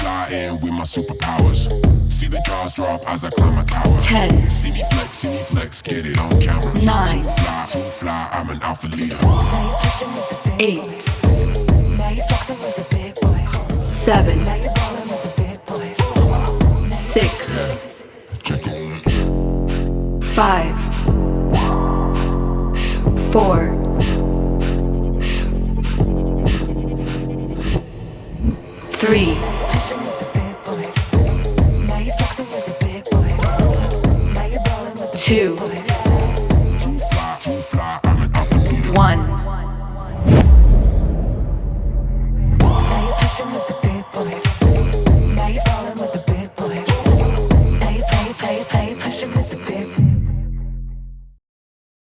flying with my superpowers. See the jaws drop as I climb my tower. 10, See me flex, see me flex, get it on camera. Nine. Too fly, too fly, I'm an alpha leader. 8, 7, 6, Check on it. 5, 4,